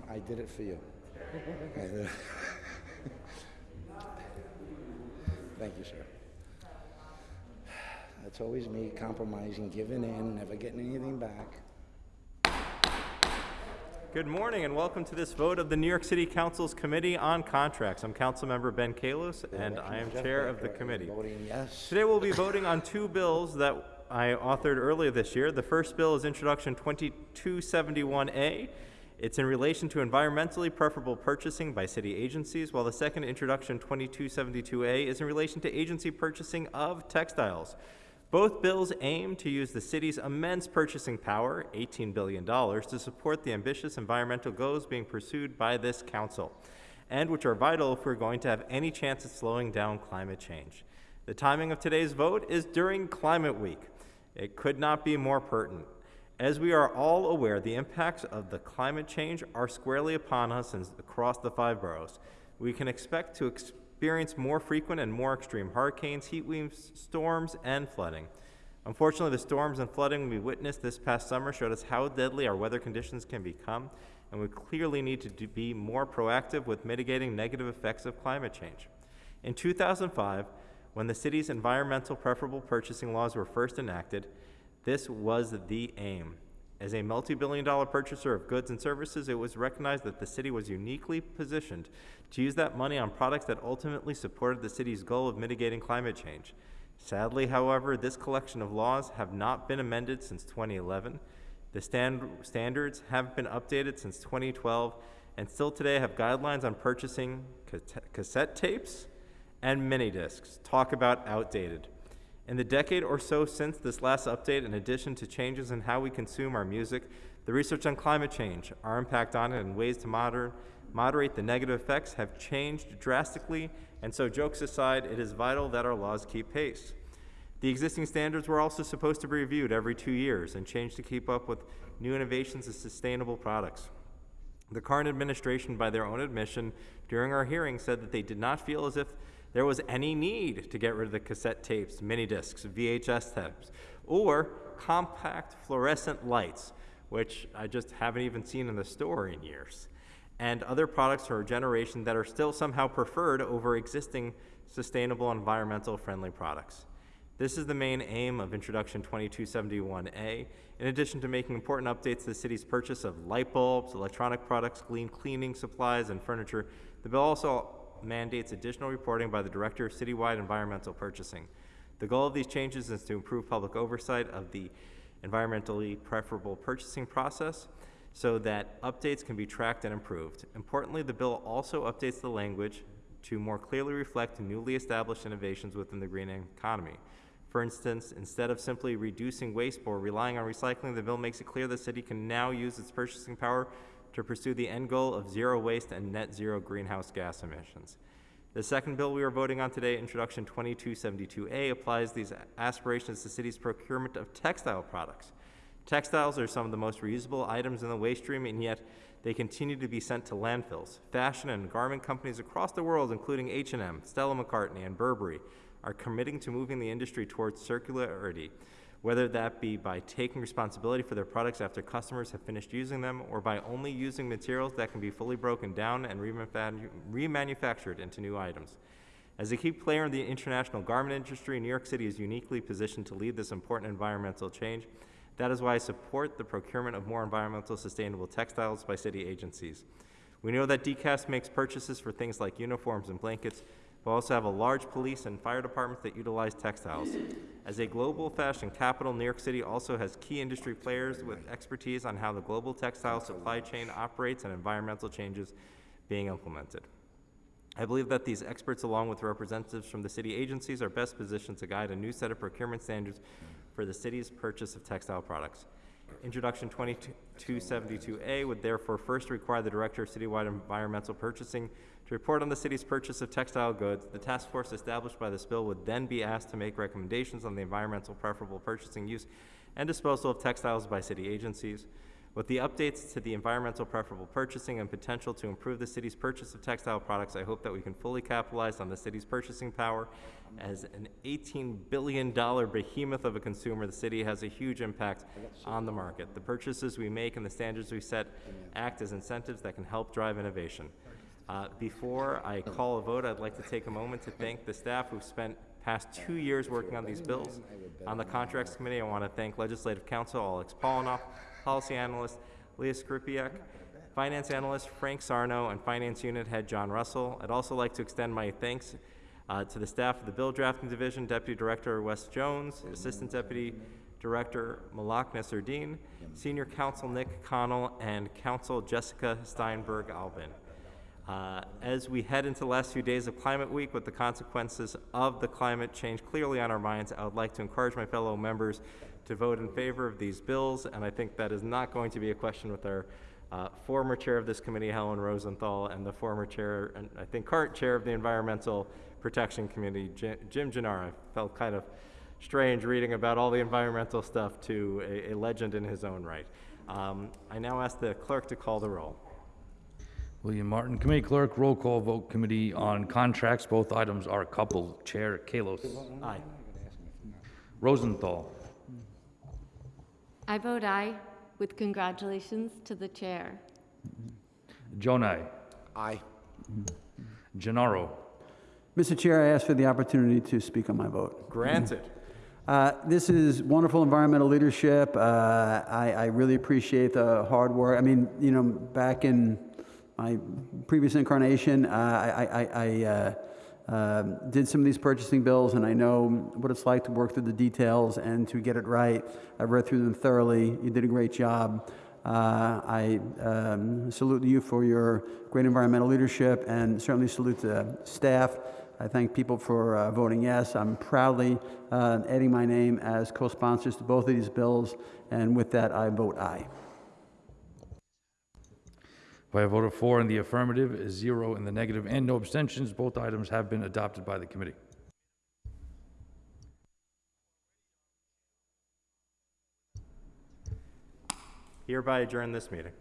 Tom, I did it for you. Thank you, sir. That's always me compromising, giving in, never getting anything back. Good morning and welcome to this vote of the New York City Council's Committee on Contracts. I'm Councilmember Ben Kallos and I am Chair of the committee. Voting yes. Today we'll be voting on two bills that I authored earlier this year. The first bill is Introduction 2271A. It's in relation to environmentally preferable purchasing by city agencies, while the second Introduction 2272A is in relation to agency purchasing of textiles. Both bills aim to use the city's immense purchasing power, $18 billion, to support the ambitious environmental goals being pursued by this council, and which are vital if we're going to have any chance of slowing down climate change. The timing of today's vote is during Climate Week. It could not be more pertinent. As we are all aware, the impacts of the climate change are squarely upon us and across the five boroughs. We can expect to experience more frequent and more extreme hurricanes, heat waves, storms, and flooding. Unfortunately, the storms and flooding we witnessed this past summer showed us how deadly our weather conditions can become, and we clearly need to be more proactive with mitigating negative effects of climate change. In 2005, when the city's environmental preferable purchasing laws were first enacted, this was the aim. As a multi-billion dollar purchaser of goods and services, it was recognized that the city was uniquely positioned to use that money on products that ultimately supported the city's goal of mitigating climate change. Sadly, however, this collection of laws have not been amended since 2011. The stand- standards have been updated since 2012 and still today have guidelines on purchasing cassette tapes and mini discs. Talk about outdated. In the decade or so since this last update, in addition to changes in how we consume our music, the research on climate change, our impact on it, and ways to moder- moderate the negative effects have changed drastically, and so, jokes aside, it is vital that our laws keep pace. The existing standards were also supposed to be reviewed every two years and changed to keep up with new innovations and sustainable products. The current administration, by their own admission during our hearing, said that they did not feel as if there was any need to get rid of the cassette tapes, mini discs, VHS tapes, or compact fluorescent lights, which I just haven't even seen in the store in years, and other products for a generation that are still somehow preferred over existing sustainable environmental friendly products. This is the main aim of Introduction 2271A, in addition to making important updates to the city's purchase of light bulbs, electronic products, clean cleaning supplies, and furniture. The bill also mandates additional reporting by the Director of Citywide Environmental Purchasing. The goal of these changes is to improve public oversight of the environmentally preferable purchasing process so that updates can be tracked and improved. Importantly, the bill also updates the language to more clearly reflect newly established innovations within the green economy. For instance, instead of simply reducing waste or relying on recycling, the bill makes it clear the city can now use its purchasing power to pursue the end goal of zero waste and net zero greenhouse gas emissions. The second bill we are voting on today, Introduction 2272A, applies these aspirations to the city's procurement of textile products. Textiles are some of the most reusable items in the waste stream, and yet they continue to be sent to landfills. Fashion and garment companies across the world, including H&M, Stella McCartney, and Burberry, are committing to moving the industry towards circularity, whether that be by taking responsibility for their products after customers have finished using them, or by only using materials that can be fully broken down and remanufactured into new items. As a key player in the international garment industry, New York City is uniquely positioned to lead this important environmental change. That is why I support the procurement of more environmental sustainable textiles by city agencies. We know that DCAS makes purchases for things like uniforms and blankets, we also have a large police and fire department that utilize textiles. As a global fashion capital, New York City also has key industry players with expertise on how the global textile supply chain operates and environmental changes being implemented. I believe that these experts, along with representatives from the city agencies, are best positioned to guide a new set of procurement standards for the city's purchase of textile products. Introduction 2272A would therefore first require the Director of Citywide Environmental Purchasing to report on the city's purchase of textile goods. The task force established by this bill would then be asked to make recommendations on the environmental preferable purchasing use and disposal of textiles by city agencies. With the updates to the environmental preferable purchasing and potential to improve the city's purchase of textile products, I hope that we can fully capitalize on the city's purchasing power. As an $18 billion behemoth of a consumer, the city has a huge impact on the market. The purchases we make and the standards we set act as incentives that can help drive innovation. Uh, Before I call a vote, I'd like to take a moment to thank the staff who've spent past two years working on these bills. On the Contracts Committee, I want to thank Legislative Counsel Alex Paulenoff, Policy Analyst Leah Skrzypiec, Finance Analyst Frank Sarno, and Finance Unit Head John Russell. I'd also like to extend my thanks uh, to the staff of the Bill Drafting Division, Deputy Director Wes Jones, Assistant Deputy Director Malak Nasserdeen, Senior Counsel Nick Connell, and Counsel Jessica Steinberg Albin. Uh, As we head into the last few days of Climate Week with the consequences of the climate change clearly on our minds, I would like to encourage my fellow members to vote in favor of these bills, and I think that is not going to be a question with our uh, former chair of this committee, Helen Rosenthal, and the former chair, and I think current chair of the Environmental Protection Committee, Ji- Jim Gennaro. I felt kind of strange reading about all the environmental stuff to a, a legend in his own right. Um, I now ask the clerk to call the roll. William Martin, Committee Clerk, roll call vote Committee on Contracts. Both items are coupled. Chair Kallos. Aye. Rosenthal. I vote aye with congratulations to the chair. Jonai. Aye. Gennaro. Mr. Chair, I ask for the opportunity to speak on my vote. Granted. Uh, This is wonderful environmental leadership. Uh, I I really appreciate the hard work. I mean, you know, back in my previous incarnation, uh, I I- I- uh, um, did some of these purchasing bills, and I know what it's like to work through the details and to get it right. I read through them thoroughly. You did a great job. Uh, I um, salute you for your great environmental leadership and certainly salute the staff. I thank people for uh, voting yes. I'm proudly uh, adding my name as co-sponsors to both of these bills, and with that, I vote aye. By a vote of four in the affirmative, zero in the negative, and no abstentions, both items have been adopted by the committee. Hereby adjourn this meeting.